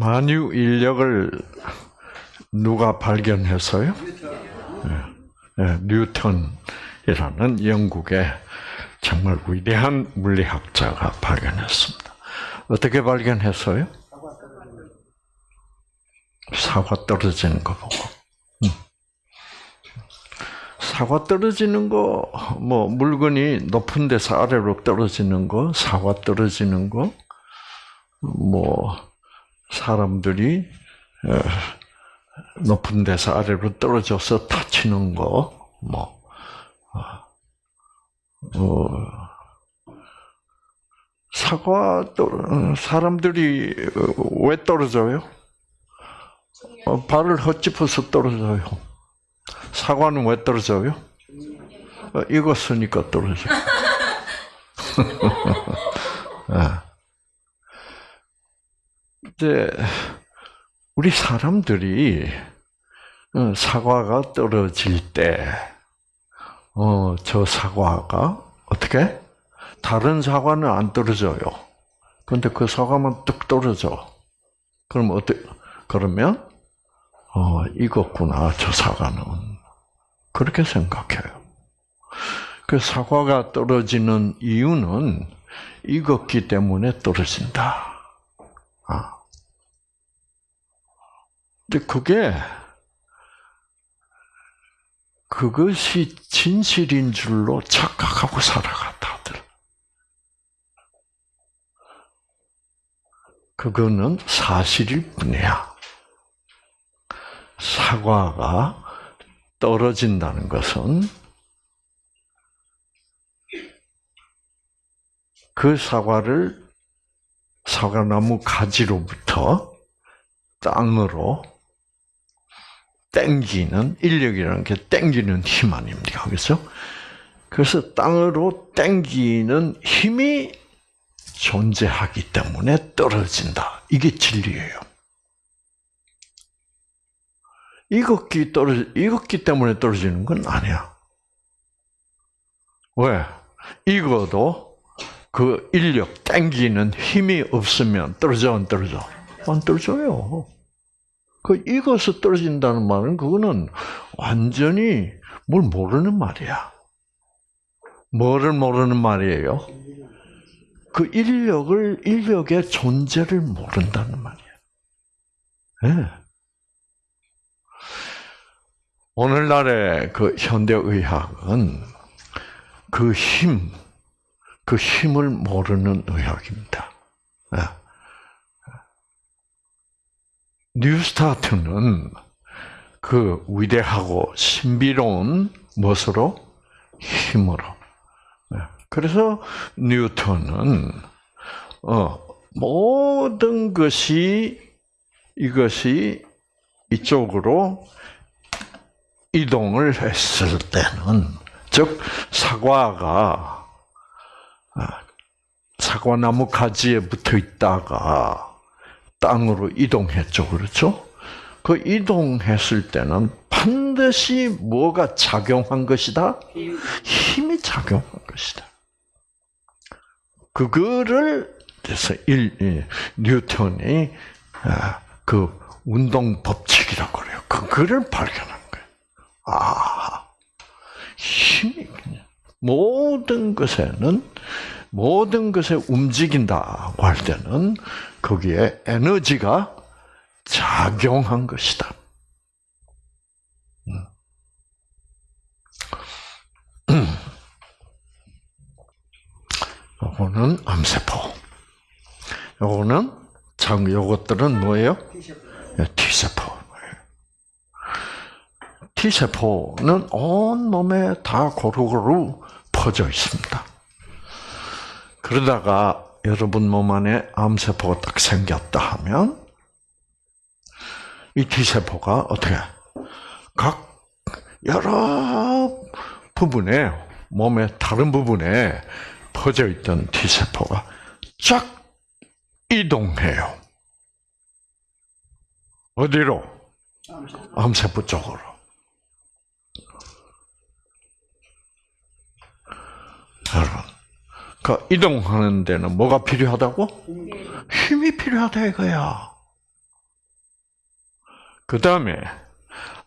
만유 인력을 누가 발견했어요? 네, 네, 뉴턴이라는 영국의 정말 위대한 물리학자가 발견했습니다. 어떻게 발견했어요? 사과 떨어지는 거 보고. 사과 떨어지는 거, 뭐, 물건이 높은 데서 아래로 떨어지는 거, 사과 떨어지는 거, 뭐, 사람들이, 높은 데서 아래로 떨어져서 다치는 거, 뭐, 어, 사과, 사람들이 왜 떨어져요? 어, 발을 헛짚어서 떨어져요. 사과는 왜 떨어져요? 어, 이거 쓰니까 떨어져. 아. 이제 우리 사람들이 어, 사과가 떨어질 때, 어, 저 사과가 어떻게? 다른 사과는 안 떨어져요. 근데 그 사과만 뚝 떨어져. 그럼 어떻게? 그러면 어, 익었구나, 저 사과는. 그렇게 생각해요. 그 사과가 떨어지는 이유는 익었기 때문에 떨어진다. 아. 근데 그게, 그것이 진실인 줄로 착각하고 살아갔다들. 그거는 사실일 뿐이야. 사과가 떨어진다는 것은 그 사과를 사과나무 가지로부터 땅으로 땡기는 인력이라는 게 땡기는 힘 아닙니까? 그렇죠? 그래서 땅으로 땡기는 힘이 존재하기 때문에 떨어진다. 이게 진리예요. 익었기 떨어지, 익었기 때문에 떨어지는 건 아니야. 왜? 익어도 그 인력, 땡기는 힘이 없으면 떨어져, 안 떨어져? 안 떨어져요. 그 익어서 떨어진다는 말은 그거는 완전히 뭘 모르는 말이야. 뭐를 모르는 말이에요? 그 인력을, 인력의 존재를 모른다는 말이야. 네. 오늘날의 그 현대 의학은 그 힘, 그 힘을 모르는 의학입니다. 예. 뉴스타트는 그 위대하고 신비로운 무엇으로? 힘으로. 예. 그래서 뉴턴은 어, 모든 것이 이것이 이쪽으로 이동을 했을 때는 즉 사과가 아, 사과나무 가지에 붙어 있다가 땅으로 이동했죠, 그렇죠? 그 이동했을 때는 반드시 뭐가 작용한 것이다? 힘이 작용한 것이다. 그거를 그래서 일, 뉴턴이 아, 그 운동 법칙이라고 그래요. 그거를 발견한 아, 힘이 모든 것에는 모든 것에 움직인다고 할 때는 거기에 에너지가 작용한 것이다. 요거는 암세포. 요거는 장 요것들은 뭐예요? T세포. T세포는 온 몸에 다 고루고루 퍼져 있습니다. 그러다가 여러분 몸 안에 암세포가 딱 생겼다 하면 이 T세포가 어떻게 각 여러 부분에 몸의 다른 부분에 퍼져 있던 T세포가 쫙 이동해요. 어디로? 암세포 쪽으로. 여러분, 그 이동하는 데는 뭐가 필요하다고? 힘이 필요하다 이거야. 그 다음에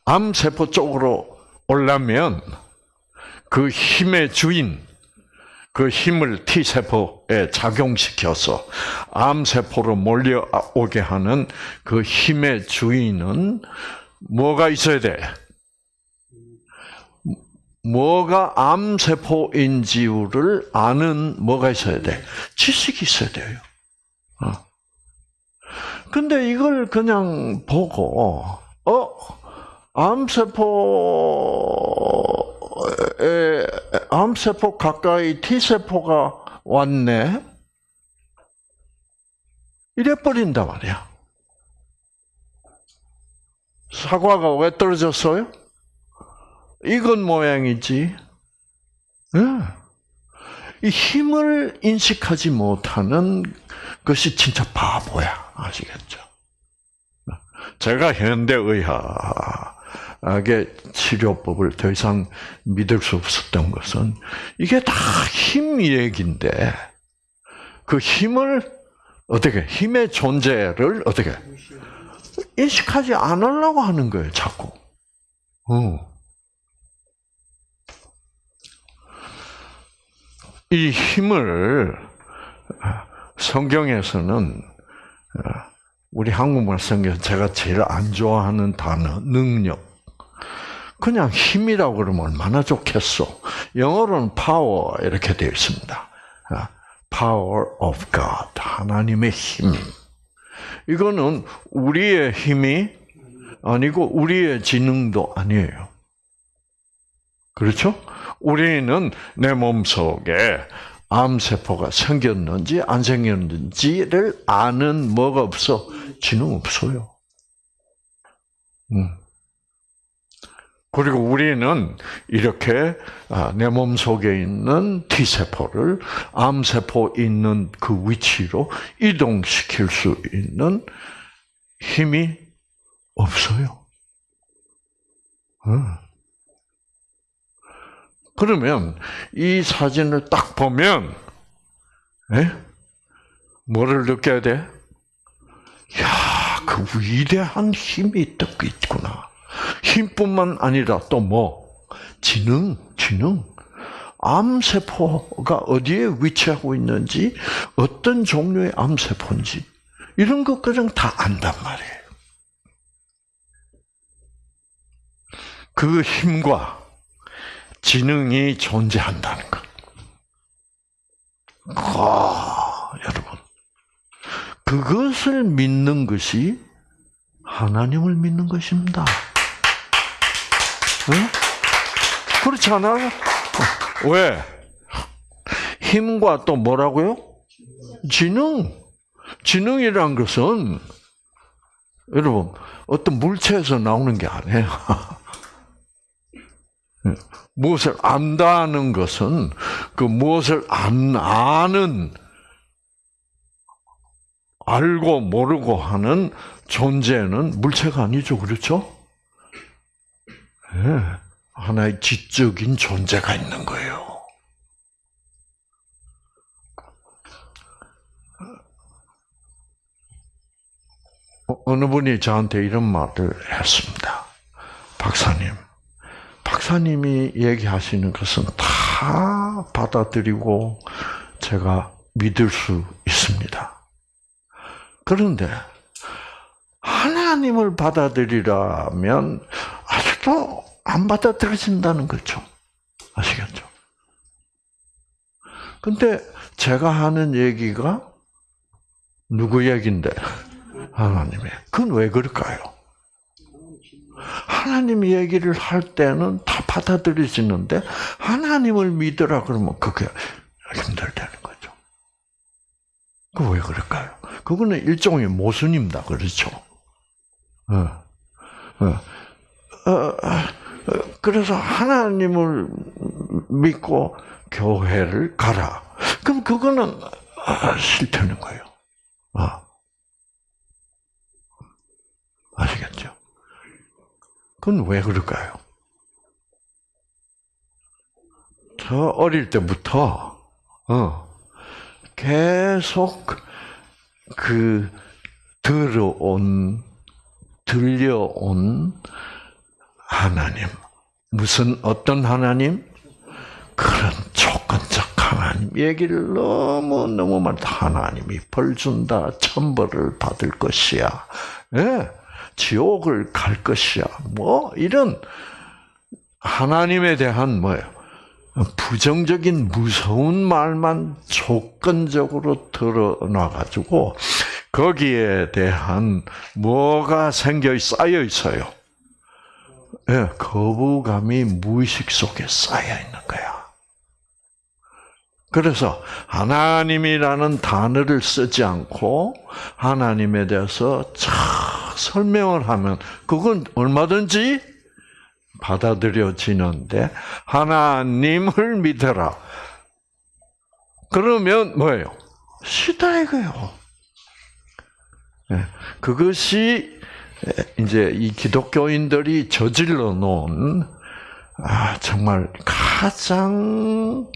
암세포 쪽으로 올라면 그 힘의 주인, 그 힘을 T세포에 작용시켜서 암세포로 몰려오게 하는 그 힘의 주인은 뭐가 있어야 돼? 뭐가 암세포인지를 아는 뭐가 있어야 돼? 지식이 있어야 돼요. 어. 근데 이걸 그냥 보고, 어, 암세포에, 암세포 가까이 T세포가 왔네? 이래버린단 말이야. 사과가 왜 떨어졌어요? 이건 모양이지. 네. 이 힘을 인식하지 못하는 것이 진짜 바보야. 아시겠죠? 제가 현대의학의 치료법을 더 이상 믿을 수 없었던 것은 이게 다 힘 얘기인데 그 힘을 어떻게 힘의 존재를 어떻게 인식하지 않으려고 하는 거예요, 자꾸. 어. 이 힘을 성경에서는 우리 한국말 성경 제가 제일 안 좋아하는 단어 능력. 그냥 힘이라고 그러면 얼마나 좋겠어. 영어로는 power 이렇게 되어 있습니다. power of God 하나님의 힘. 이거는 우리의 힘이 아니고 우리의 지능도 아니에요. 그렇죠? 우리는 내 몸속에 암세포가 생겼는지 안 생겼는지를 아는 뭐가 없어? 지능 없어요. 음. 그리고 우리는 이렇게 아, 내 몸 속에 있는 T세포를 암세포 있는 그 위치로 이동시킬 수 있는 힘이 없어요. 음. 그러면 이 사진을 딱 보면 에? 뭐를 느껴야 돼? 야, 그 위대한 힘이 있구나. 힘뿐만 아니라 또 뭐? 지능, 지능. 암세포가 어디에 위치하고 있는지, 어떤 종류의 암세포인지, 이런 것까지 다 안단 말이에요. 그 힘과 지능이 존재한다는 것. 아, 여러분. 그것을 믿는 것이 하나님을 믿는 것입니다. 응? 그렇지 않아요? 왜? 힘과 또 뭐라고요? 지능. 지능이란 것은 여러분 어떤 물체에서 나오는 게 아니에요. 무엇을 안다는 것은 그 무엇을 안 아는 알고 모르고 하는 존재는 물체가 아니죠, 그렇죠? 네. 하나의 지적인 존재가 있는 거예요. 어, 어느 분이 저한테 이런 말을 했습니다. 박사님, 박사님이 얘기하시는 것은 다 받아들이고 제가 믿을 수 있습니다. 그런데 하나님을 받아들이려면 아직도 안 받아들여진다는 거죠. 아시겠죠? 근데 제가 하는 얘기가 누구 얘긴데? 하나님의. 그건 왜 그럴까요? 하나님 얘기를 할 때는 다 받아들여지는데 하나님을 믿으라 그러면 그게 힘들다는 거죠. 그 왜 그럴까요? 그거는 일종의 모순입니다. 그렇죠? 어, 어, 어, 그래서 하나님을 믿고 교회를 가라. 그럼 그거는 싫다는 거예요. 아시겠죠? 그건 왜 그럴까요? 저 어릴 때부터 어, 계속 그 들어온 들려온 하나님. 무슨 어떤 하나님? 그런 조건적 하나님 얘기를 너무 너무 많다. 하나님이 벌 준다, 천벌을 받을 것이야. 예, 지옥을 갈 것이야. 뭐 이런 하나님에 대한 뭐예요? 부정적인 무서운 말만 조건적으로 드러나 가지고 거기에 대한 뭐가 생겨 쌓여 있어요. 예, 거부감이 무의식 속에 쌓여 있는 거야. 그래서 하나님이라는 단어를 쓰지 않고 하나님에 대해서 잘 설명을 하면 그건 얼마든지 받아들여지는데 하나님을 믿어라. 그러면 뭐예요? 싫다 이거요. 예, 그것이 이제 이 기독교인들이 저질러 놓은 아, 정말 가장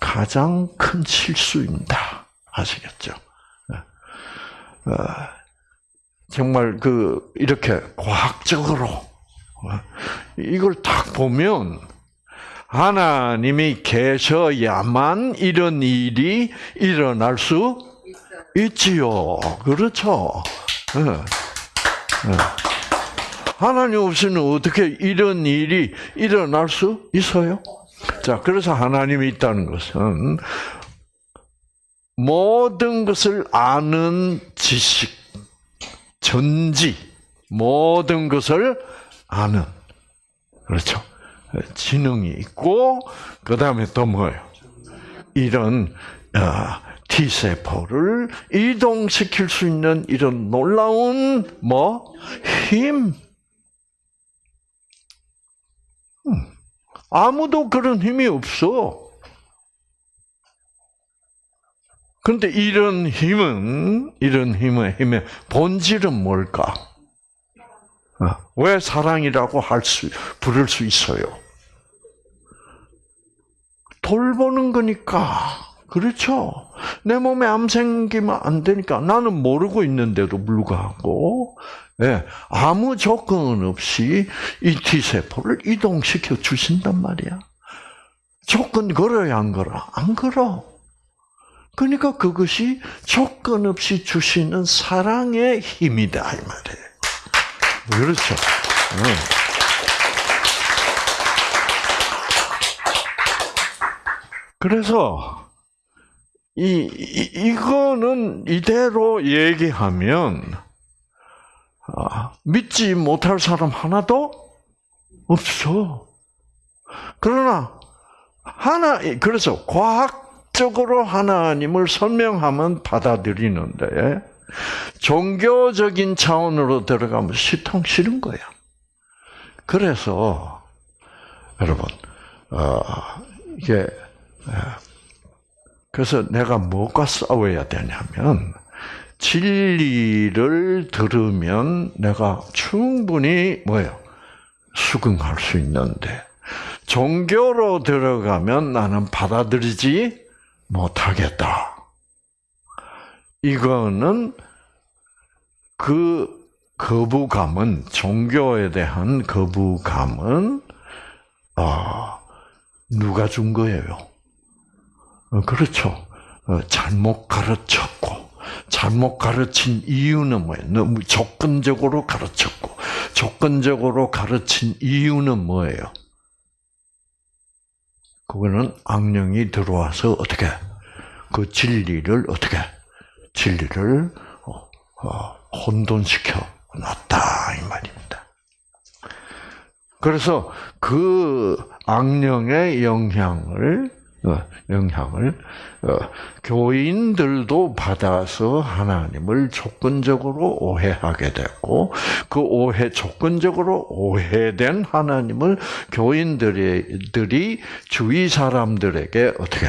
가장 큰 실수입니다. 아시겠죠? 어, 정말 그 이렇게 과학적으로 어, 이걸 딱 보면 하나님이 계셔야만 이런 일이 일어날 수 있지요. 그렇죠. 하나님 없이는 어떻게 이런 일이 일어날 수 있어요? 자, 그래서 하나님이 있다는 것은 모든 것을 아는 지식, 전지, 모든 것을 아는, 그렇죠. 지능이 있고, 그 다음에 또 뭐예요? 이런, 어, T세포를 이동시킬 수 있는 이런 놀라운, 뭐, 힘. 음. 아무도 그런 힘이 없어. 그런데 이런 힘은 이런 힘의 힘의 본질은 뭘까? 어, 왜 사랑이라고 할 수, 부를 수 있어요? 돌보는 거니까. 그렇죠. 내 몸에 암 생기면 안 되니까 나는 모르고 있는데도 불구하고 예, 아무 조건 없이 이 T세포를 이동시켜 주신단 말이야. 조건 걸어야 안 걸어? 안 걸어. 그러니까 그것이 조건 없이 주시는 사랑의 힘이다, 이 말이에요. 그렇죠. 네. 그래서, 이, 이, 이거는 이대로 얘기하면, 아, 믿지 못할 사람 하나도 없어. 그러나 하나 그래서 과학 적으로 하나님을 설명하면 받아들이는데 종교적인 차원으로 들어가면 시통 싫은 거야. 그래서 여러분 어, 이게 그래서 내가 뭐가 싸워야 되냐면 진리를 들으면 내가 충분히 뭐예요? 수긍할 수 있는데 종교로 들어가면 나는 받아들이지 못하겠다. 이거는 그 거부감은 종교에 대한 거부감은 아 누가 준 거예요? 어, 그렇죠. 어, 잘못 가르쳤고 잘못 가르친 이유는 뭐예요? 너무 조건적으로 가르쳤고, 조건적으로 가르친 이유는 뭐예요? 그거는 악령이 들어와서 어떻게 그 진리를 어떻게 진리를 어, 어, 혼돈시켜 놨다 이 말입니다. 그래서 그 악령의 영향을 어, 영향을 어, 교인들도 받아서 하나님을 조건적으로 오해하게 됐고 그 오해 조건적으로 오해된 하나님을 교인들이 주위 사람들에게 어떻게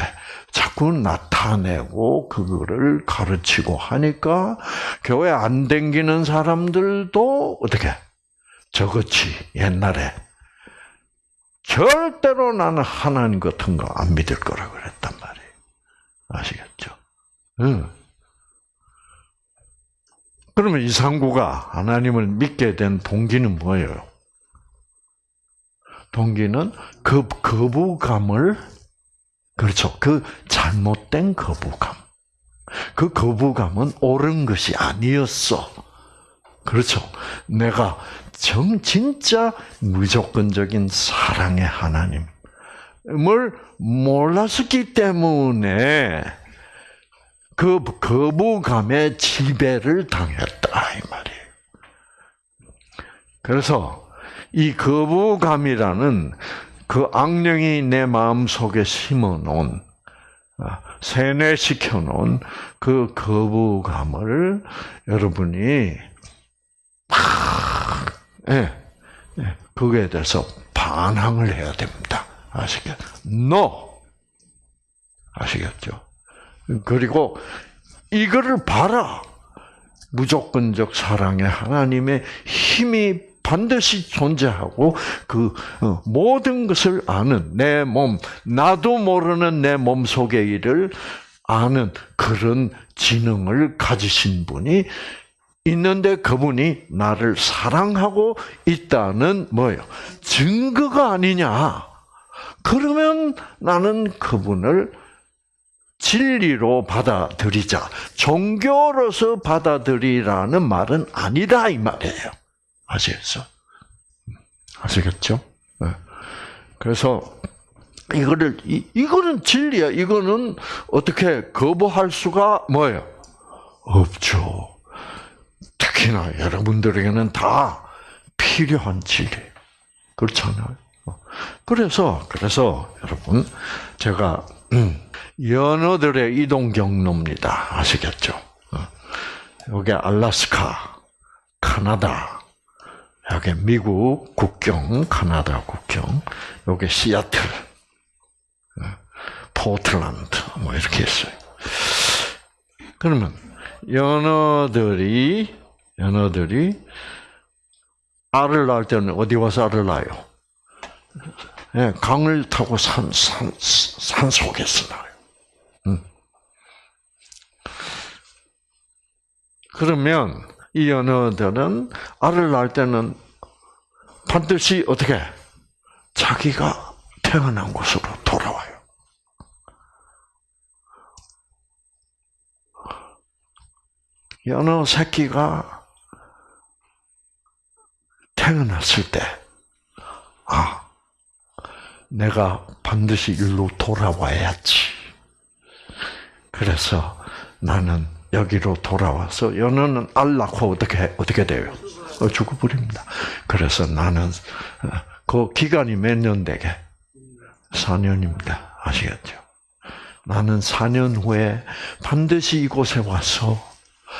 자꾸 나타내고 그거를 가르치고 하니까 교회 안 댕기는 사람들도 어떻게 저같이 옛날에 절대로 나는 하나님 같은 거 안 믿을 거라 그랬단 말이에요. 아시겠죠? 응. 그러면 이상구가 하나님을 믿게 된 동기는 뭐예요? 동기는 그 거부감을 그렇죠. 그 잘못된 거부감. 그 거부감은 옳은 것이 아니었어. 그렇죠. 내가 정 진짜 무조건적인 사랑의 하나님을 몰랐었기 때문에 그 거부감에 지배를 당했다 이 말이에요. 그래서 이 거부감이라는 그 악령이 내 마음 속에 심어놓은 세뇌시켜 놓은 그 거부감을 여러분이 예, 예, 그거에 대해서 반항을 해야 됩니다. 아시겠? No. 아시겠죠? 그리고 이거를 봐라. 무조건적 사랑의 하나님의 힘이 반드시 존재하고 그 어, 모든 것을 아는 내 몸, 나도 모르는 내 몸 속의 일을 아는 그런 지능을 가지신 분이 있는데 그분이 나를 사랑하고 있다는 뭐예요? 증거가 아니냐? 그러면 나는 그분을 진리로 받아들이자. 종교로서 받아들이라는 말은 아니다 이 말이에요. 아시겠어? 아시겠죠? 네. 그래서 이거를 이, 이거는 진리야. 이거는 어떻게 거부할 수가 뭐예요? 없죠. 특히나 여러분들에게는 다 필요한 진리. 그렇잖아요. 그래서 그래서 여러분 제가 음, 연어들의 이동 경로입니다. 아시겠죠? 여기 알라스카, 카나다, 여기 미국 국경, 카나다 국경, 여기 시애틀, 포틀란드 뭐 이렇게 있어요. 그러면 연어들이 연어들이 알을 낳을 때는 어디 와서 알을 낳아요? 네, 강을 타고 산, 산, 산 속에서 낳아요. 음. 그러면 이 연어들은 알을 낳을 때는 반드시 어떻게 자기가 태어난 곳으로 돌아와요. 연어 새끼가 태어났을 때, 아, 내가 반드시 일로 돌아와야지. 그래서 나는 여기로 돌아와서 연어는 알 낳고 어떻게 어떻게 돼요? 어, 죽어버립니다. 그래서 나는 어, 그 기간이 몇 년 되게 4년입니다. 아시겠죠? 나는 4년 후에 반드시 이곳에 와서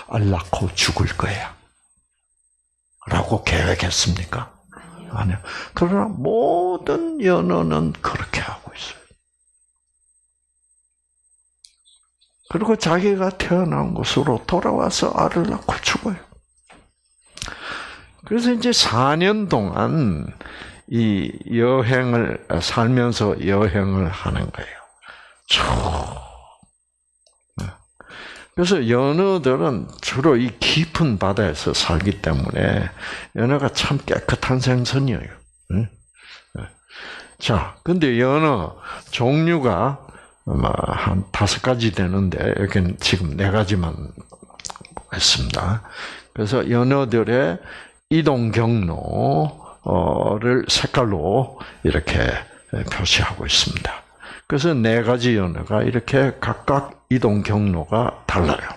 알 낳고 죽을 거야. 라고 계획했습니까? 아니요. 그러나 모든 연어는 그렇게 하고 있어요. 그리고 자기가 태어난 곳으로 돌아와서 알을 낳고 죽어요. 그래서 이제 4년 동안 이 여행을 살면서 여행을 하는 거예요. 쭉. 그래서 연어들은 주로 이 깊은 바다에서 살기 때문에 연어가 참 깨끗한 생선이에요. 자, 근데 연어 종류가 한 다섯 가지 되는데 여기는 지금 네 가지만 했습니다. 그래서 연어들의 이동 경로를 색깔로 이렇게 표시하고 있습니다. 그래서 네 가지 연어가 이렇게 각각 이동 경로가 달라요.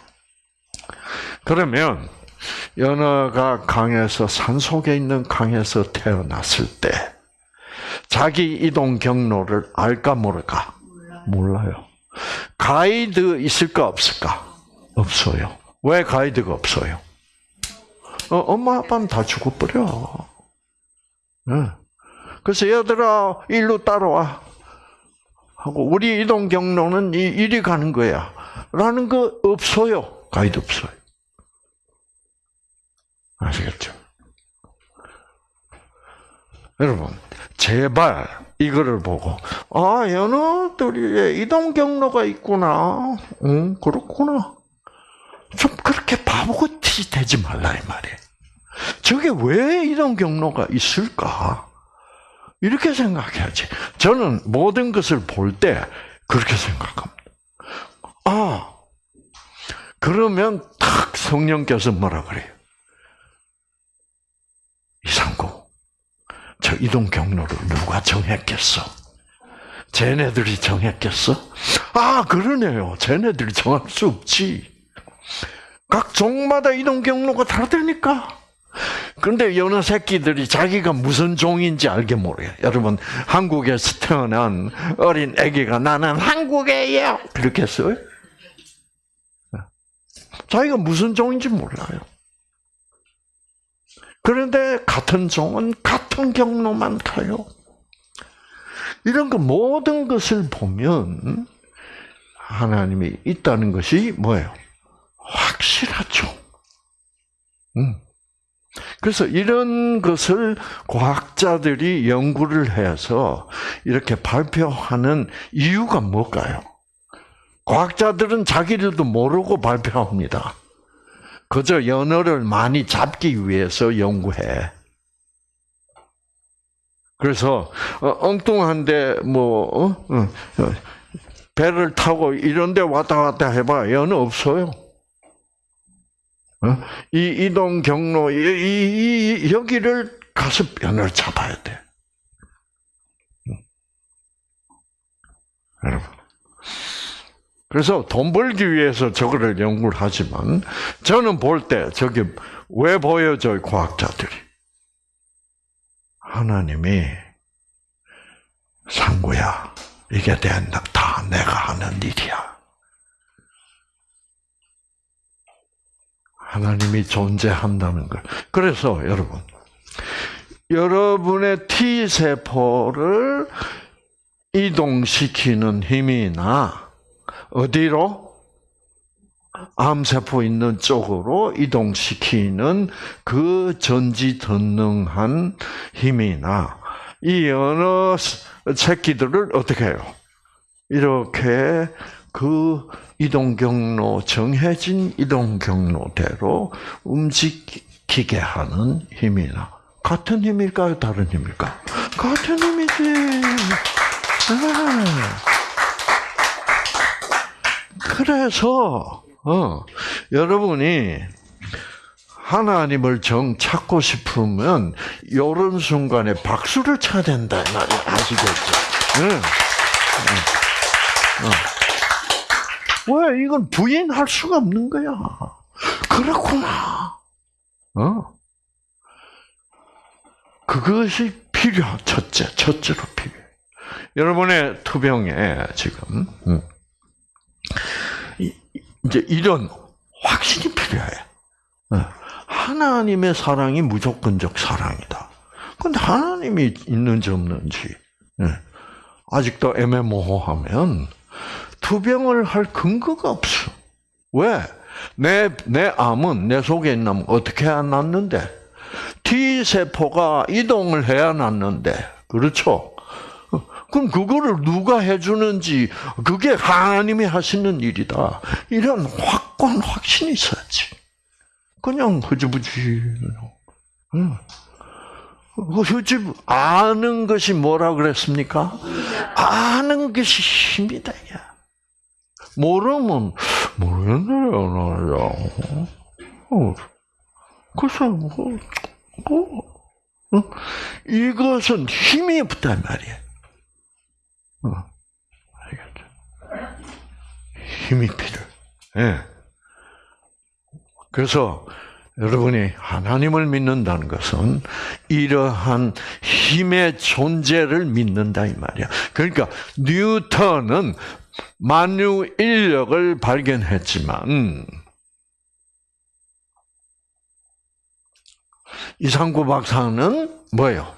그러면 연어가 강에서 산 속에 있는 강에서 태어났을 때 자기 이동 경로를 알까 모를까? 몰라요. 가이드 있을까 없을까? 없어요. 왜 가이드가 없어요? 어, 엄마 아빠는 다 죽어버려. 네. 그래서 얘들아 일로 따라와. 하고 우리 이동 경로는 이리 가는 거야. 라는 거 없어요. 가이드 없어요. 아시겠죠? 여러분, 제발 이거를 보고 아 연어들이 이동 경로가 있구나. 응, 그렇구나. 좀 그렇게 바보 같이 짓이 되지 말라 이 말이에요. 저게 왜 이런 경로가 있을까? 이렇게 생각해야지. 저는 모든 것을 볼 때 그렇게 생각합니다. 아, 그러면 탁 성령께서 뭐라 그래요? 이상구, 저 이동 경로를 누가 정했겠어? 쟤네들이 정했겠어? 아, 그러네요. 쟤네들이 정할 수 없지. 각 종마다 이동 경로가 다르다니까. 근데 여느 새끼들이 자기가 무슨 종인지 알게 모르요 여러분, 한국에서 태어난 어린 아기가 나는 한국에요. 그렇게 했어요? 자기가 무슨 종인지 몰라요. 그런데 같은 종은 같은 경로만 가요. 이런 거 모든 것을 보면 하나님이 있다는 것이 뭐예요? 확실하죠. 음. 그래서 이런 것을 과학자들이 연구를 해서 이렇게 발표하는 이유가 뭘까요? 과학자들은 자기들도 모르고 발표합니다. 그저 연어를 많이 잡기 위해서 연구해. 그래서 어, 엉뚱한데 뭐 어? 어, 배를 타고 이런데 왔다 갔다 해봐 연어 없어요. 이 이동 경로 이, 이, 이 여기를 가서 연어를 잡아야 돼. 여러분. 그래서 돈 벌기 위해서 저거를 연구를 하지만 저는 볼 때 저게 왜 보여줘요 과학자들이? 하나님이 상구야. 이게 된다 다 내가 하는 일이야 하나님이 존재한다는 걸 그래서 여러분 여러분의 T 세포를 이동시키는 힘이나 어디로? 암세포 있는 쪽으로 이동시키는 그 전지전능한 힘이나 이 여러 새끼들을 어떻게 해요? 이렇게 그 이동 경로 정해진 이동 경로대로 움직이게 하는 힘이나 같은 힘일까요? 다른 힘일까? 같은 힘이지. 아. 그래서 어, 여러분이 하나님을 정 찾고 싶으면 이런 순간에 박수를 쳐야 된다 아시겠죠? 응. 응. 응. 왜 이건 부인할 수가 없는 거야? 그렇구나. 어? 그것이 필요. 첫째, 첫째로 필요해. 여러분의 투병에 지금. 응. 이제 이런 확신이 필요해. 예. 하나님의 사랑이 무조건적 사랑이다. 근데 하나님이 있는지 없는지 예. 아직도 애매모호하면 투병을 할 근거가 없어. 왜? 내, 내 암은 내 속에 있는 암은 어떻게 해야 낫는데? T세포가 이동을 해야 낫는데. 그렇죠? 그럼 그거를 누가 해주는지 그게 하나님이 하시는 일이다. 이런 확고한 확신이 있어야지. 그냥 흐지부지. 응. 흐지 아는 것이 뭐라 그랬습니까? 아는 것이 힘이다. 야. 모르면 모르겠네요, 나야. 어, 글쎄, 뭐, 뭐, 어? 이것은 힘이 없단 말이야. 어. 알겠죠? 힘이 필요해. 예. 그래서 여러분이 하나님을 믿는다는 것은 이러한 힘의 존재를 믿는다 이 말이야. 그러니까 뉴턴은 만유 인력을 발견했지만 이상구 박사는 뭐예요?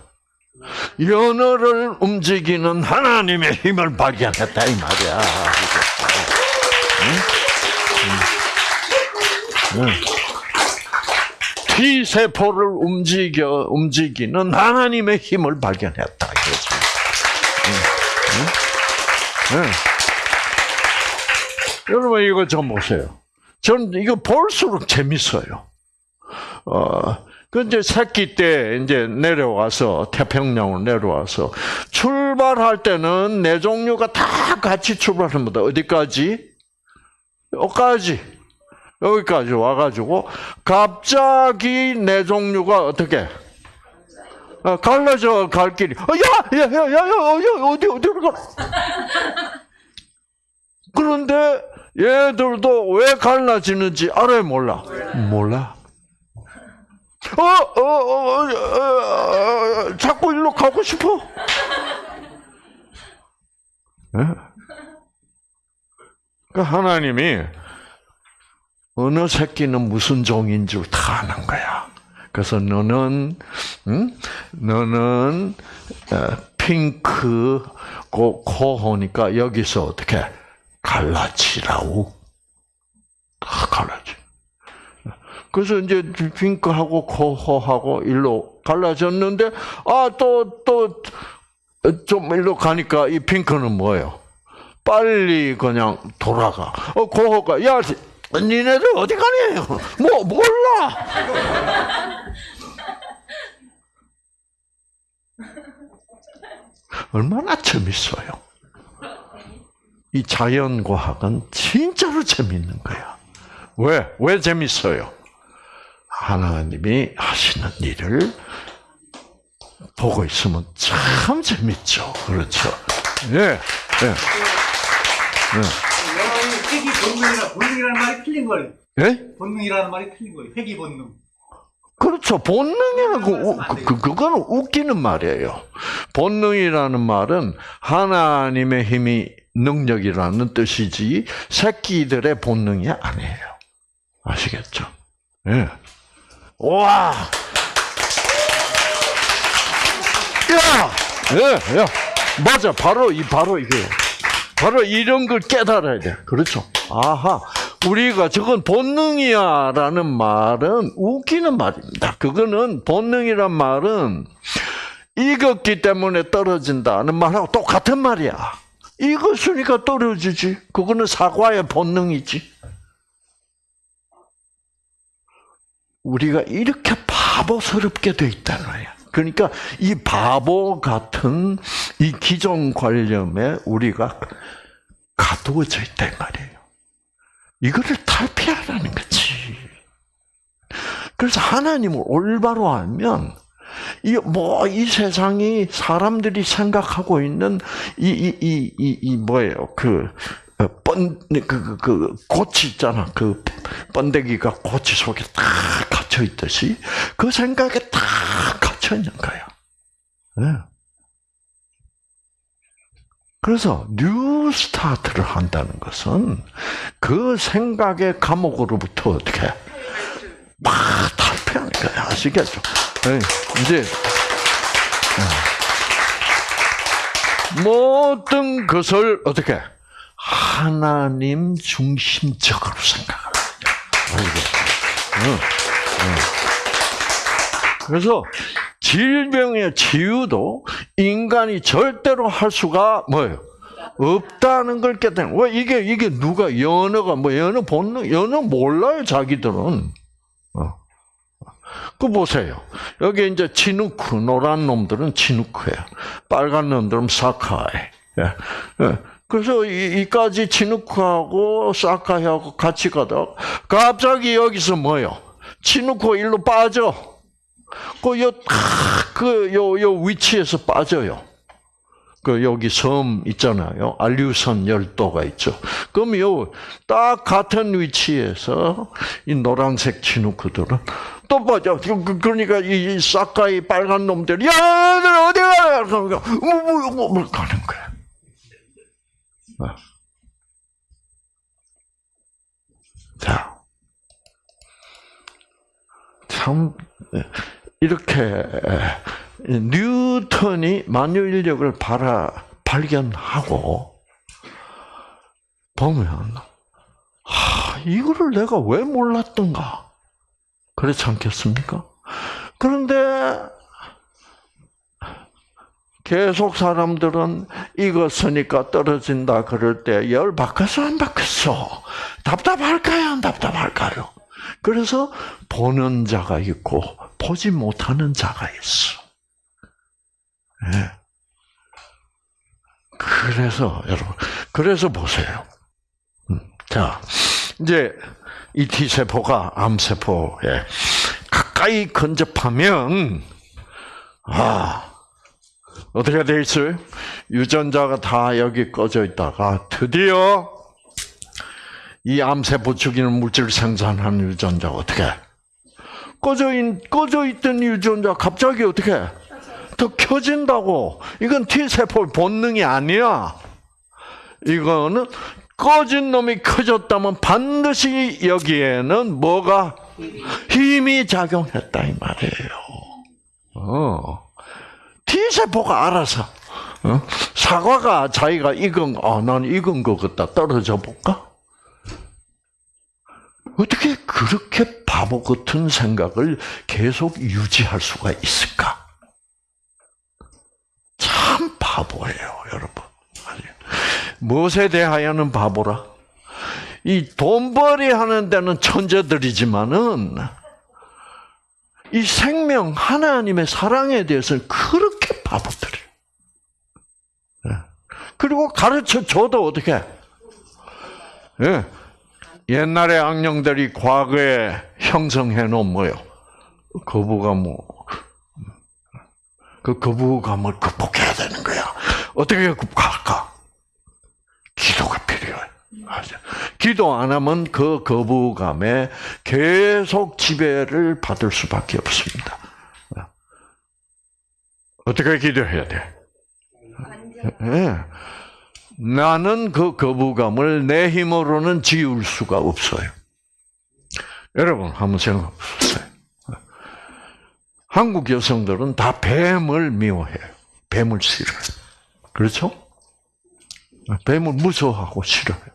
연어를 움직이는 하나님의 힘을 발견했다 이 말이야. 응? 응. T 세포를 움직여 움직이는 하나님의 힘을 발견했다 이거지. 응? 응? 여러분 이거 좀 보세요. 저는 이거 볼수록 재밌어요. 어, 그 이제 새끼 때 이제 내려와서 태평양으로 내려와서 출발할 때는 네 종류가 다 같이 출발합니다. 어디까지? 여기까지. 여기까지 와가지고 갑자기 네 종류가 어떻게? 어, 갈라져 갈 길이. 어, 야, 야, 야, 야, 야, 어, 어디 어디로 가? 그런데 얘들도 왜 갈라지는지 알아요, 몰라? 몰라. 어, 어, 어, 어, 어, 어, 자꾸 일로 가고 싶어. 예? 그 하나님이 어느 새끼는 무슨 종인 줄 다 아는 거야. 그래서 너는, 응? 너는 어, 핑크 고, 코 하니까 여기서 어떻게 갈라지라고 다 갈라지. 그래서 이제 핑크하고 코호하고 일로 갈라졌는데 아 또 또 좀 일로 가니까 이 핑크는 뭐예요? 빨리 그냥 돌아가. 어 코호가 야 니네들 어디 가니? 뭐 몰라. 얼마나 재밌어요. 이 자연과학은 진짜로 재밌는 거야. 왜? 왜 재밌어요? 하나님이 하시는 일을 보고 있으면 참 재밌죠. 그렇죠. 예, 예. 영어의 회기 본능이라 본능이라는 말이 틀린 거예요. 예? 본능이라는 말이 틀린 거예요. 회기 본능. 그렇죠. 본능이라고, 우- 그, 그- 그거는 웃기는 말이에요. 본능이라는 말은 하나님의 힘이 능력이라는 뜻이지, 새끼들의 본능이 아니에요. 아시겠죠? 예. 와! 야! 예, 야. 맞아. 바로 이, 바로 이게. 바로 이런 걸 깨달아야 돼. 그렇죠. 아하. 우리가 저건 본능이야라는 말은 웃기는 말입니다. 그거는 본능이란 말은 익었기 때문에 떨어진다는 말하고 똑같은 말이야. 익었으니까 떨어지지. 그거는 사과의 본능이지. 우리가 이렇게 바보스럽게 돼 있다는 거야. 그러니까 이 바보 같은 이 기존 관념에 우리가 가두어져 있단 말이에요. 이거를 탈피하라는 거지. 그래서 하나님을 올바로 알면 이 뭐 이 세상이 사람들이 생각하고 있는 이 이 이 이 이 뭐예요 그번그그 그 고치 있잖아 그 번데기가 고치 속에 다 갇혀 있듯이 그 생각에 다 갇혀 있는 거야. 네. 그래서 new start를 한다는 것은 그 생각의 감옥으로부터 어떻게 막 탈피하는 거야 아시겠죠? 네, 이제 네. 모든 것을 어떻게 하나님 중심적으로 생각하는 거야. 그래서 질병의 치유도 인간이 절대로 할 수가 뭐예요? 없다는 걸 깨닫는. 왜 이게 이게 누가 연어가 뭐 연어 본능 연어 몰라요 자기들은. 어. 그 보세요. 여기 이제 치누크 노란 놈들은 치누크예요. 빨간 놈들은 사카이. 예. 예. 그래서 이, 이까지 치누크하고 사카이하고 같이 가다 갑자기 여기서 뭐요? 치누크 일로 빠져. 그, 요, 그, 요, 요 위치에서 빠져요. 그, 여기 섬 있잖아요. 알류선 열도가 있죠. 그럼 요, 딱 같은 위치에서 이 노란색 치누크들은 또 빠져. 그- 그러니까 이 싹가이 빨간 놈들이, 야, 얘들 어디 가? 그러니까, 뭐, 뭐, 뭐, 뭐, 가는 거야. 어. 자. 참, 이렇게 뉴턴이 만유인력을 발아, 발견하고 보면 하, 이거를 내가 왜 몰랐던가 그렇지 않겠습니까? 그런데 계속 사람들은 쓰니까 떨어진다 그럴 때열 바뀌었어 안 바뀌었어? 답답할까요 안 답답할까요? 그래서 보는 자가 있고 보지 못하는 자가 있어. 예. 그래서 여러분, 그래서 보세요. 음, 자, 이제 이 T 세포가 암 세포에 가까이 근접하면 아 어떻게 돼 있어요? 유전자가 다 여기 꺼져 있다가 드디어 이 암세포 죽이는 물질을 생산하는 유전자 어떻게? 꺼져 있 꺼져 있던 유전자 갑자기 어떻게? 더 켜진다고. 이건 T 세포 본능이 아니야. 이거는 꺼진 놈이 커졌다면 반드시 여기에는 뭐가 힘이 작용했다 이 말이에요. 어. T 세포가 알아서 어? 사과가 자기가 익은 아, 난 익은 것 같다 떨어져 볼까? 어떻게 그렇게 바보 같은 생각을 계속 유지할 수가 있을까? 참 바보예요, 여러분. 무엇에 대하여는 바보라? 이 돈벌이 하는 데는 천재들이지만은 이 생명 하나님의 사랑에 대해서는 그렇게 바보들이에요. 예. 그리고 가르쳐 줘도 어떻게? 예. 옛날에 악령들이 과거에 형성해 놓은 뭐요? 거부감, 뭐, 그 거부감을 극복해야 되는 거야. 어떻게 극복할까? 기도가 필요해. 기도 안 하면 그 거부감에 계속 지배를 받을 수밖에 없습니다. 어떻게 기도해야 돼? 예. 나는 그 거부감을 내 힘으로는 지울 수가 없어요. 여러분 한번 생각해 보세요. 한국 여성들은 다 뱀을 미워해요. 뱀을 싫어해요. 그렇죠? 뱀을 무서워하고 싫어해요.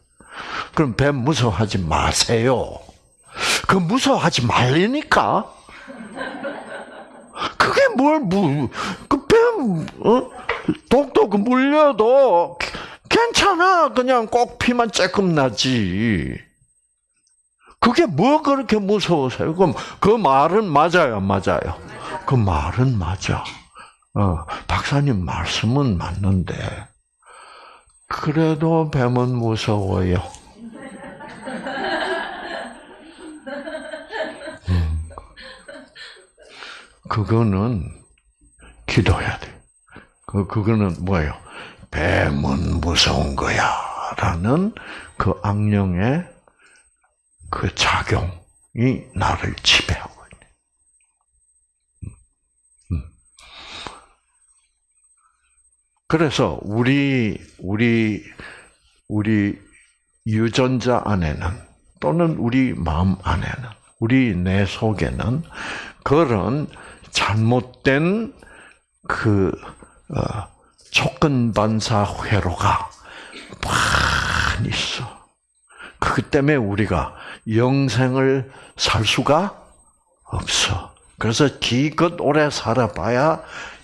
그럼 뱀 무서워하지 마세요. 그 무서워하지 말리니까. 그게 뭘, 무, 그 뱀, 어? 독독 물려도 괜찮아. 그냥 꼭 피만 조금 나지. 그게 뭐 그렇게 무서워서요? 그럼 그 말은 맞아요, 맞아요. 그 말은 맞아. 어, 박사님 말씀은 맞는데, 그래도 뱀은 무서워요. 음. 그거는 기도해야 돼. 그, 그거는 뭐예요? 뱀은 무서운 거야. 라는 그 악령의 그 작용이 나를 지배하고 있네. 음. 그래서 우리 우리 우리 유전자 안에는 또는 우리 마음 안에는 우리 내 속에는 그런 잘못된 그 어, 조건 반사 회로가 많이 있어. 그 때문에 우리가 영생을 살 수가 없어. 그래서 기껏 오래 살아봐야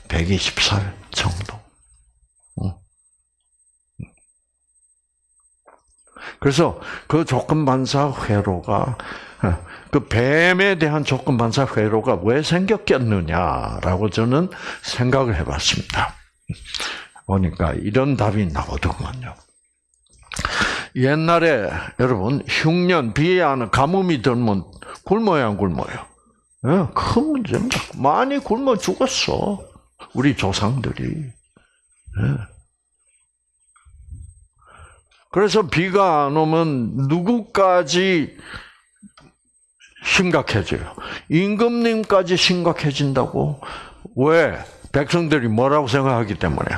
120살 정도. 그래서 그 조건 반사 회로가 그 뱀에 대한 조건 반사 회로가 왜 생겼겠느냐라고 저는 생각을 해봤습니다. 보니까 이런 답이 나오더군요. 옛날에 여러분 흉년 비하는 가뭄이 들면 굶어야 안 굶어요. 예, 큰 문제입니다. 많이 굶어 죽었어 우리 조상들이. 예. 그래서 비가 안 오면 누구까지 심각해져요? 임금님까지 심각해진다고? 왜? 백성들이 뭐라고 생각하기 때문에.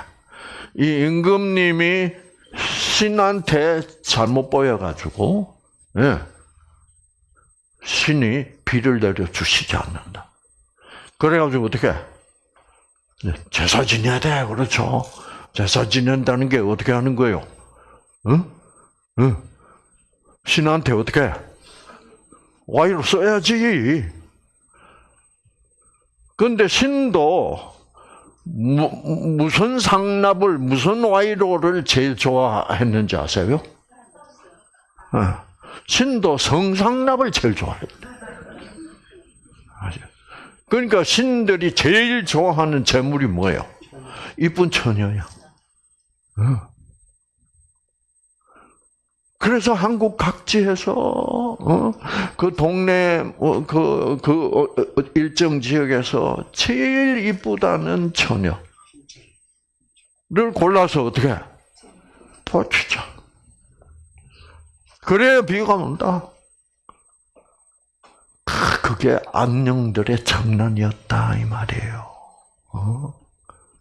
이 임금님이 신한테 잘못 보여가지고, 예. 신이 비를 내려 주시지 않는다. 그래가지고 어떻게? 제사 지내야 돼. 그렇죠. 제사 지낸다는 게 어떻게 하는 거예요? 응? 응? 신한테 어떻게? 와이로 써야지. 근데 신도 무, 무슨 상납을 무슨 와이로를 제일 좋아했는지 아세요? 어. 신도 성상납을 제일 좋아했대. 그러니까 신들이 제일 좋아하는 재물이 뭐예요? 이쁜 처녀야. 어. 그래서 한국 각지에서 어? 그 동네 어, 그, 그 어, 어, 일정 지역에서 제일 이쁘다는 처녀를 골라서 어떻게 도치자. 그래야 비가 온다. 아, 그게 악령들의 장난이었다 이 말이에요. 어?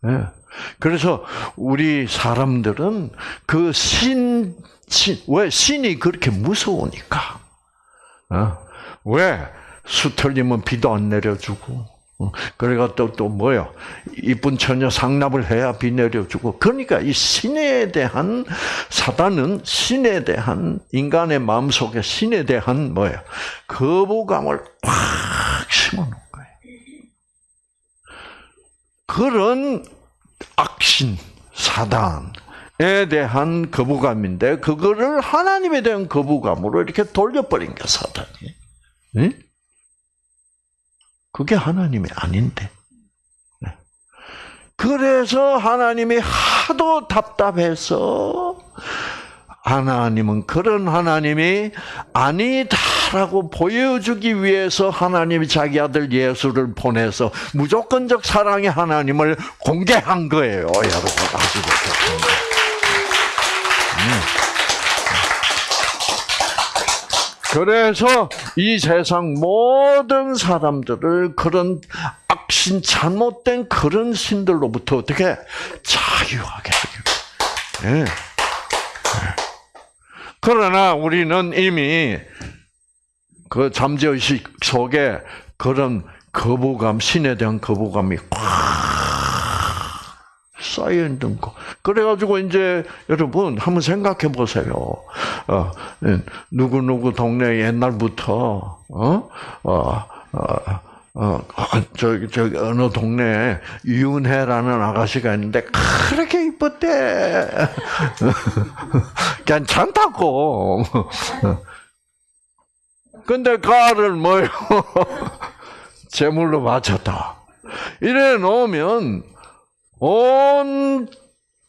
예. 그래서 우리 사람들은 그 신, 신, 왜 신이 그렇게 무서우니까. 어? 왜 수틀리면 비도 안 내려주고. 어? 그래가 또, 또 뭐요? 이쁜 처녀 상납을 해야 비 내려주고. 그러니까 이 신에 대한, 사단은 신에 대한, 인간의 마음 속에 신에 대한 뭐예요? 거부감을 꽉 심어 놓은 거예요. 그런 악신, 사단에 대한 거부감인데, 그거를 하나님에 대한 거부감으로 이렇게 돌려버린 게 사단이. 응? 그게 하나님이 아닌데. 네. 그래서 하나님이 하도 답답해서, 하나님은 그런 하나님이 아니다라고 보여주기 위해서 하나님이 자기 아들 예수를 보내서 무조건적 사랑의 하나님을 공개한 거예요, 여러분 아시겠죠? 그래서 이 세상 모든 사람들을 그런 악신 잘못된 그런 신들로부터 어떻게 자유하게 하기 예. 그러나 우리는 이미 그 잠재의식 속에 그런 거부감, 신에 대한 거부감이 꽉 쌓여 있는 거. 그래가지고 이제 여러분 한번 생각해 보세요. 어, 누구 누구 동네 옛날부터 어, 어, 어. 어, 저기, 저기, 어느 동네에 윤혜라는 아가씨가 있는데, 그렇게 이뻤대. 괜찮다고. 근데 가를 뭐요? 제물로 바쳤다. 이래 놓으면, 온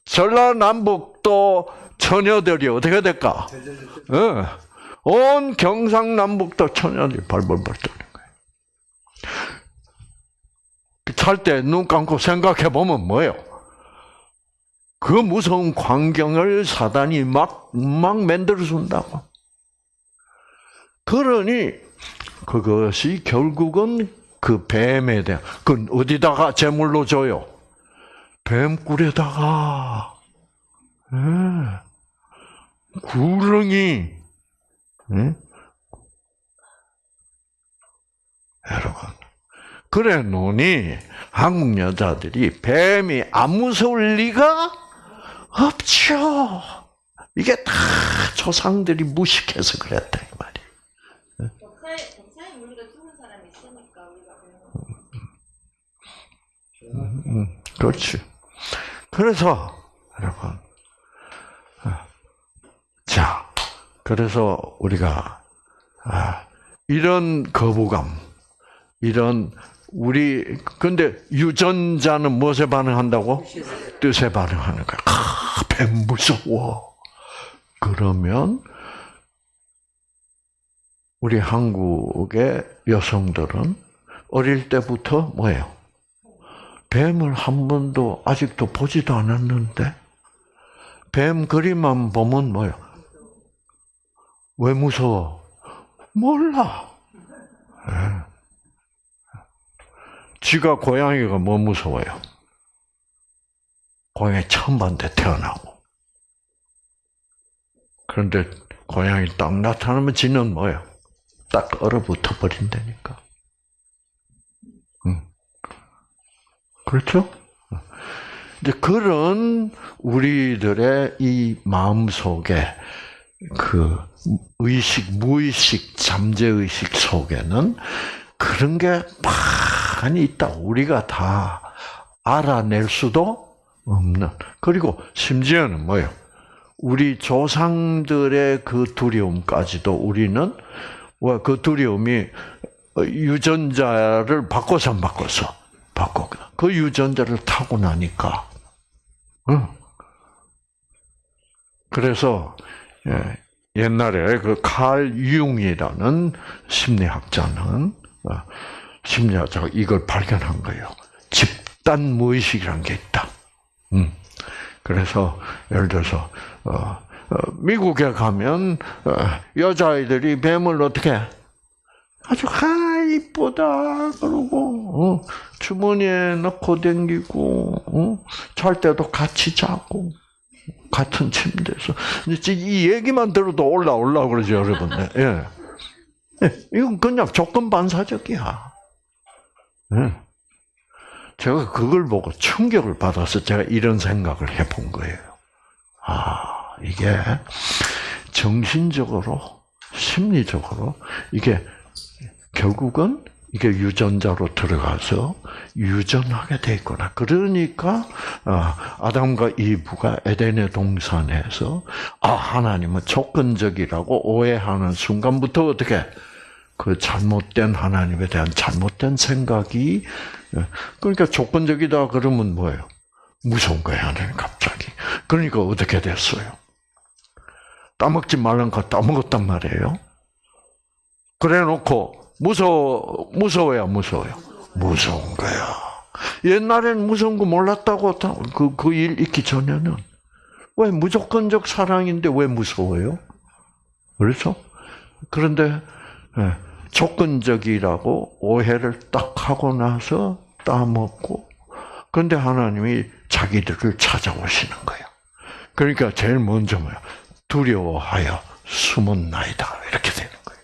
전라남북도 처녀들이 어떻게 될까? 어, 온 경상남북도 처녀들이 발벌벌 떠는 거예요. 살때눈 감고 생각해 보면 뭐예요? 그 무서운 광경을 사단이 막, 막 만들어 준다고. 그러니, 그것이 결국은 그 뱀에 대한, 그 어디다가 제물로 줘요? 뱀꿀에다가, 예. 구렁이, 예? 여러분. 그래 놓으니 한국 여자들이 뱀이 안 무서울 리가 없죠. 이게 다 조상들이 무식해서 그랬다 이 우리가 배우는 음, 음, 그렇지. 그래서 여러분, 아, 자, 그래서 우리가 아, 이런 거부감, 이런 우리 근데 유전자는 무엇에 반응한다고? 뜻에 반응하는 거야. 아, 뱀 무서워. 그러면 우리 한국의 여성들은 어릴 때부터 뭐예요? 뱀을 한 번도 아직도 보지도 않았는데 뱀 그림만 보면 뭐예요? 왜 무서워? 몰라. 예. 지가 고양이가 뭐 무서워요? 고양이 처음 봤는데 태어나고. 그런데 고양이 딱 나타나면 지는 뭐예요? 딱 얼어붙어 버린다니까. 그렇죠? 이제 그런 우리들의 이 마음 속에 그 의식, 무의식, 잠재의식 속에는 그런 게 많이 있다. 우리가 다 알아낼 수도 없는. 그리고 심지어는 뭐예요? 우리 조상들의 그 두려움까지도 우리는 그 두려움이 어, 유전자를 바꿔서 안 바꿔서 바꿔. 그 유전자를 타고 나니까, 응. 그래서 예, 옛날에 그 칼 융이라는 심리학자는 어, 심리학자가 이걸 발견한 거예요. 집단 무의식이라는 게 있다. 음. 그래서 예를 들어서 어, 어, 미국에 가면 어, 여자아이들이 뱀을 어떻게 아주 아 이쁘다 그러고 어, 주머니에 넣고 댕기고 어, 잘 때도 같이 자고 같은 침대에서 이제 이 얘기만 들어도 올라 올라 그러죠 여러분. 예. 예, 이건 그냥 조건 반사적이야. 예. 제가 그걸 보고 충격을 받아서 제가 이런 생각을 해본 거예요. 아, 이게 정신적으로, 심리적으로, 이게 결국은 이게 유전자로 들어가서 유전하게 돼 있구나. 그러니까 아, 아담과 이브가 에덴의 동산에서 아 하나님은 조건적이라고 오해하는 순간부터 어떻게 그 잘못된 하나님에 대한 잘못된 생각이 예, 그러니까 조건적이다 그러면 뭐예요? 무서운 거예요 하나님 갑자기. 그러니까 어떻게 됐어요? 따먹지 말란 거 따먹었단 말이에요. 그래놓고 무서워 무서워야 무서워요. 무서운 거야. 옛날에는 무서운 거 몰랐다고 그그 일 있기 전에는 왜 무조건적 사랑인데 왜 무서워요? 그렇죠? 그런데 예, 조건적이라고 오해를 딱 하고 나서 따먹고 그런데 하나님이 자기들을 찾아오시는 거예요. 그러니까 제일 먼저 뭐야? 두려워하여 숨은 나이다 이렇게 되는 거예요.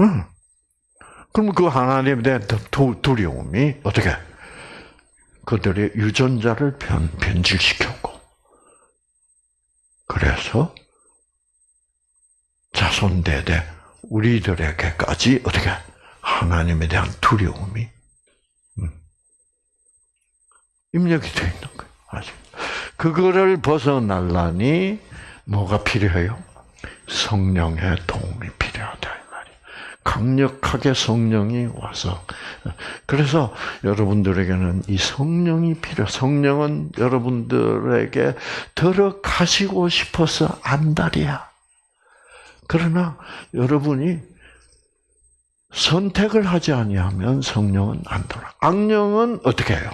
응. 그럼 그 하나님에 대한 두- 두려움이 어떻게 그들의 유전자를 변, 변질시켰고 그래서 자손 대대 우리들에게까지 어떻게 하나님에 대한 두려움이 음, 입력이 되어 있는 거예요. 아직 그거를 벗어나려니 뭐가 필요해요? 성령의 도움이 필요하다. 강력하게 성령이 와서 그래서 여러분들에게는 이 성령이 필요. 성령은 여러분들에게 들어가시고 싶어서 안달이야. 그러나 여러분이 선택을 하지 아니하면 성령은 안 들어. 악령은 어떻게 해요?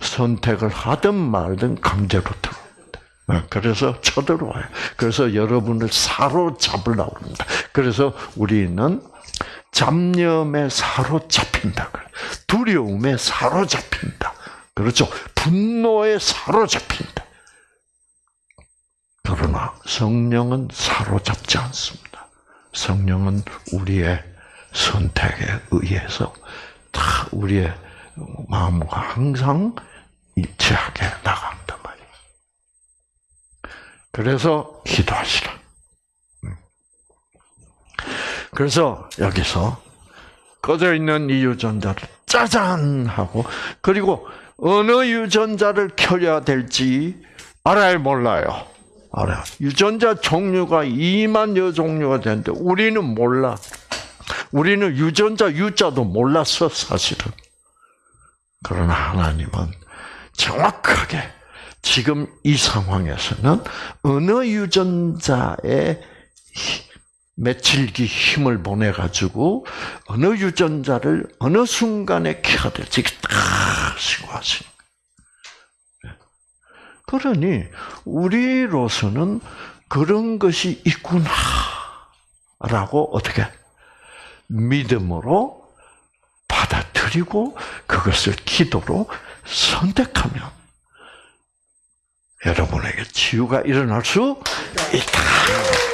선택을 하든 말든 강제로 들어옵니다. 어, 그래서 쳐들어와요. 그래서 여러분을 사로잡으려고 합니다. 그래서 우리는 잡념에 사로잡힌다. 두려움에 사로잡힌다. 그렇죠? 분노에 사로잡힌다. 그러나 성령은 사로잡지 않습니다. 성령은 우리의 선택에 의해서 다 우리의 마음과 항상 일치하게 나간단 말이에요. 그래서 기도하시라. 음. 그래서 여기서 꺼져 있는 이 유전자를 짜잔 하고 그리고 어느 유전자를 켜야 될지 알아요 몰라요. 알아요. 유전자 종류가 2만 여 종류가 되는데 우리는 몰라. 우리는 유전자 유자도 몰랐어 사실은. 그러나 하나님은 정확하게 지금 이 상황에서는 어느 유전자에 며칠기 힘을 보내 가지고 어느 유전자를 어느 순간에 켜야 될지 하시는 거예요. 그러니 우리로서는 그런 것이 있구나라고 어떻게 믿음으로 받아들이고 그것을 기도로 선택하면 여러분에게 치유가 일어날 수 있다.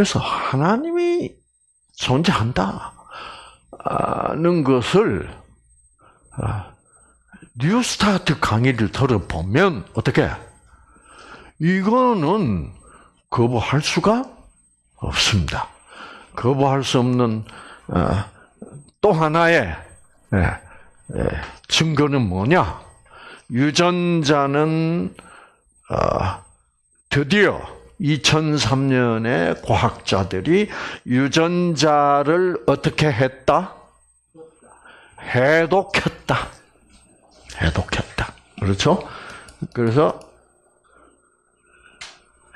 그래서 하나님이 존재한다는 것을 아, 뉴스타트 강의를 들어보면 어떻게 이거는 거부할 수가 없습니다. 거부할 수 없는 어, 또 하나의 예, 예, 증거는 뭐냐? 유전자는 어, 드디어 2003년에 과학자들이 유전자를 어떻게 했다? 해독했다. 해독했다. 그렇죠? 그래서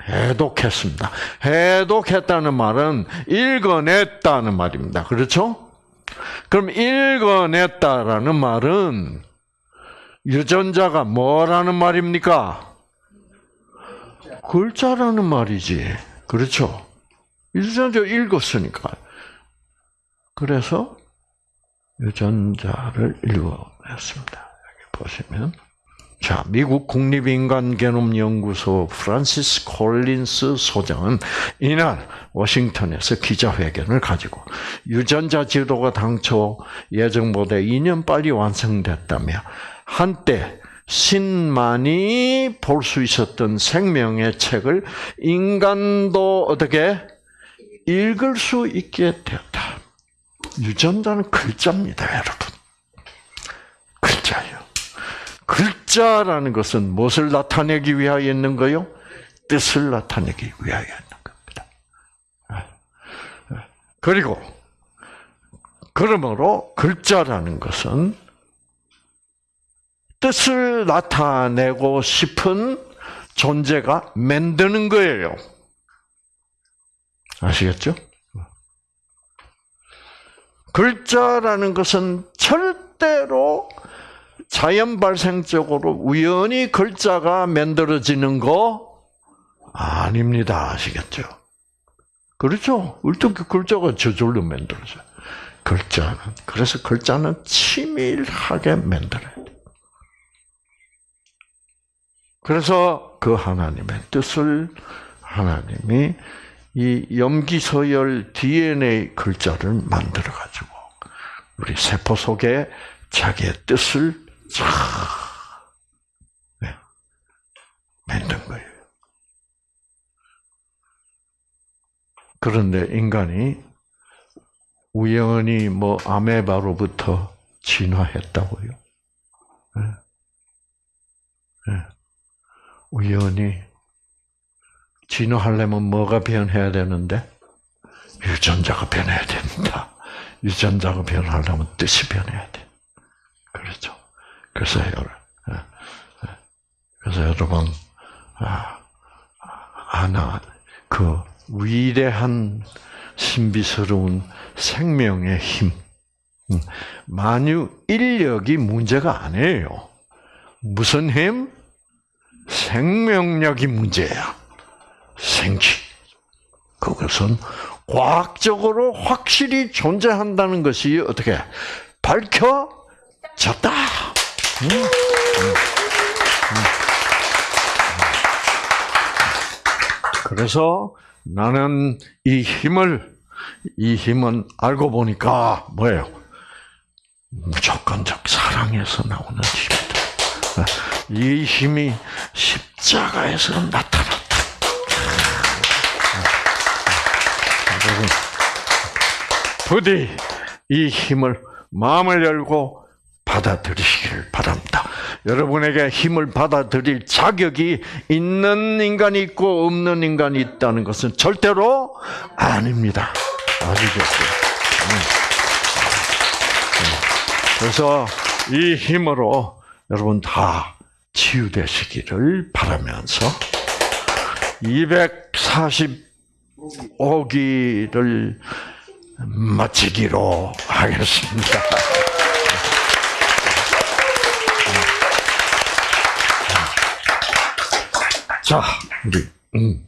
해독했습니다. 해독했다는 말은 읽어냈다는 말입니다. 그렇죠? 그럼 읽어냈다라는 말은 유전자가 뭐라는 말입니까? 글자라는 말이지. 그렇죠? 유전자 읽었으니까. 그래서 유전자를 읽어냈습니다. 여기 보시면. 자, 미국 국립인간 개놈 연구소 프란시스 콜린스 소장은 이날 워싱턴에서 기자회견을 가지고 유전자 지도가 당초 예정보다 2년 빨리 완성됐다며 한때 신만이 볼 수 있었던 생명의 책을 인간도 어떻게 읽을 수 있게 되었다. 유전자는 글자입니다, 여러분. 글자예요. 글자라는 것은 무엇을 나타내기 위하여 있는 거요? 뜻을 나타내기 위하여 있는 겁니다. 그리고 그러므로 글자라는 것은 뜻을 나타내고 싶은 존재가 만드는 거예요. 아시겠죠? 글자라는 것은 절대로 자연 발생적으로 우연히 글자가 만들어지는 거 아닙니다. 아시겠죠? 그렇죠? 어떻게 글자가 저절로 만들어져요? 글자는. 그래서 글자는 치밀하게 만들어야 돼. 그래서 그 하나님의 뜻을 하나님이 이 염기서열 DNA 글자를 만들어 가지고 우리 세포 속에 자기의 뜻을 쫙 네, 만든 거예요. 그런데 인간이 우연히 뭐 아메바로부터 진화했다고요? 네. 네. 우연히 진화하려면 뭐가 변해야 되는데 유전자가 변해야 됩니다. 유전자가 변하려면 뜻이 변해야 돼. 그렇죠. 그래서 여러분, 그래서 여러분, 아, 하나 그 위대한 신비스러운 생명의 힘, 음, 만유 인력이 문제가 아니에요. 무슨 힘? 생명력이 문제야. 생기. 그것은 과학적으로 확실히 존재한다는 것이 어떻게 밝혀졌다. 음, 음, 음. 그래서 나는 이 힘을 이 힘은 알고 보니까 뭐예요? 무조건적 사랑에서 나오는 힘이다. 이 힘이 십자가에서 나타났다. 부디 이 힘을 마음을 열고 받아들이시길 바랍니다. 여러분에게 힘을 받아들일 자격이 있는 인간이 있고 없는 인간이 있다는 것은 절대로 아닙니다. 아시겠어요? 그래서 이 힘으로 여러분 다 치유되시기를 바라면서 245기를 마치기로 하겠습니다. 자, 우리 음.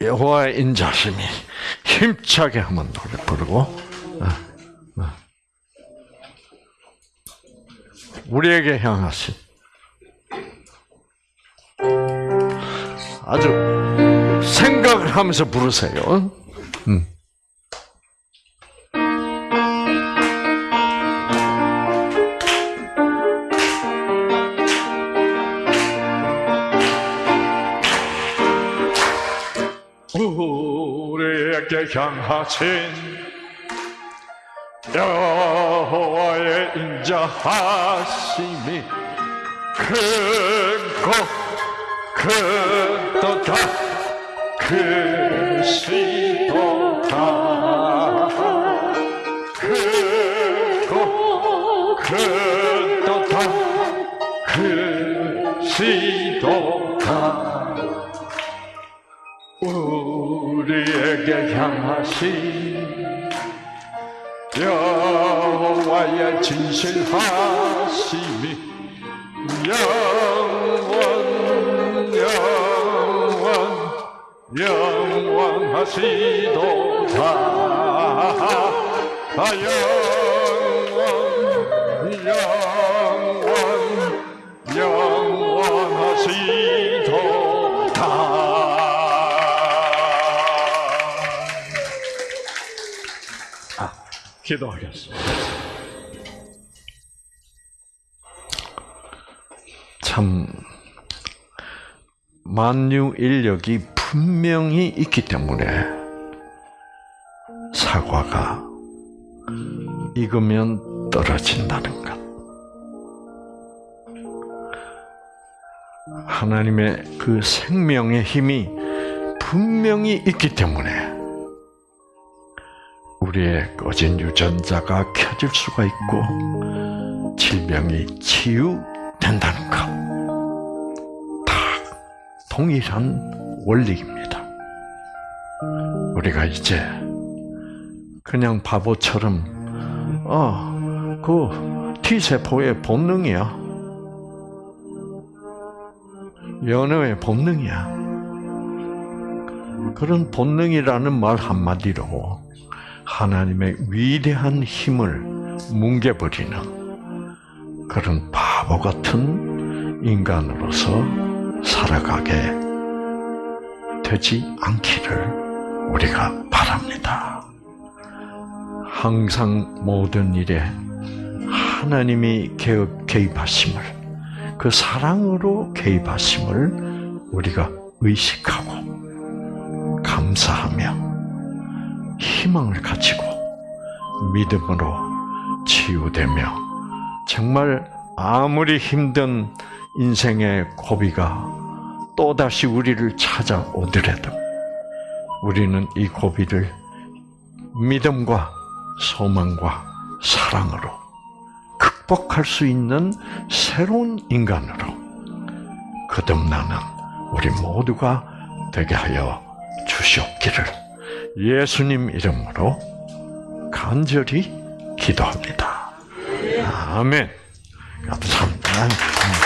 여호와의 인자심이 힘차게 한번 노래 부르고 어, 어. 우리에게 향하신 아주 생각을 하면서 부르세요. 음. 우리에게 향하신 여 호와의 인자하심이 크고 크도다. 크시도다. 크고 크도다. 크시도다. 우리에게 향하신 여호와의 진실하심이 영원 영원 영원하시도다 아 영원 영원 영원하시도다 아, 기도하겠습니다. 참 만유 인력이 분명히 있기 때문에 사과가 익으면 떨어진다는 것. 하나님의 그 생명의 힘이 분명히 있기 때문에 우리의 꺼진 유전자가 켜질 수가 있고 질병이 치유 된다는 것. 다 동일한 원리입니다. 우리가 이제 그냥 바보처럼 어, 그 T세포의 본능이야. 연애의 본능이야. 그런 본능이라는 말 한마디로 하나님의 위대한 힘을 뭉개버리는 그런 바보 같은 인간으로서 살아가게 되지 않기를 우리가 바랍니다. 항상 모든 일에 하나님이 개입하심을, 그 사랑으로 개입하심을 우리가 의식하고 감사하며 희망을 가지고 믿음으로 치유되며 정말 아무리 힘든 인생의 고비가 또다시 우리를 찾아오더라도 우리는 이 고비를 믿음과 소망과 사랑으로 극복할 수 있는 새로운 인간으로 거듭나는 우리 모두가 되게 하여 주시옵기를 예수님 이름으로 간절히 기도합니다. 아멘. 감사합니다.